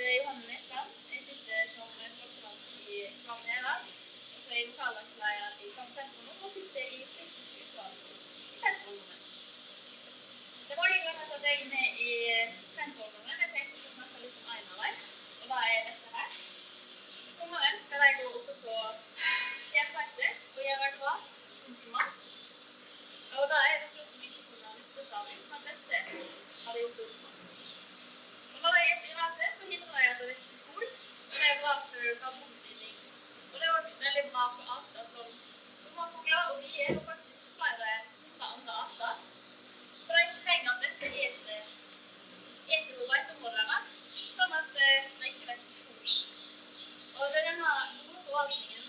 heter Johanne Nesland Jeg sitter som doktorant i Fram Neva. Og så er jeg lokallagsleder i nå, og sitter i fylkesutvalget i sentrumrommet. Det var hyggelig at jeg er med bruk av bomstilling. Og det har vært veldig bra for arter som sommerfugler, og vi er jo faktisk flere hundre andre arter. For de trenger at disse eter eter og beiteområdene deres, sånn at eh, de ikke vokser stor. Og det er denne gode forvaltningen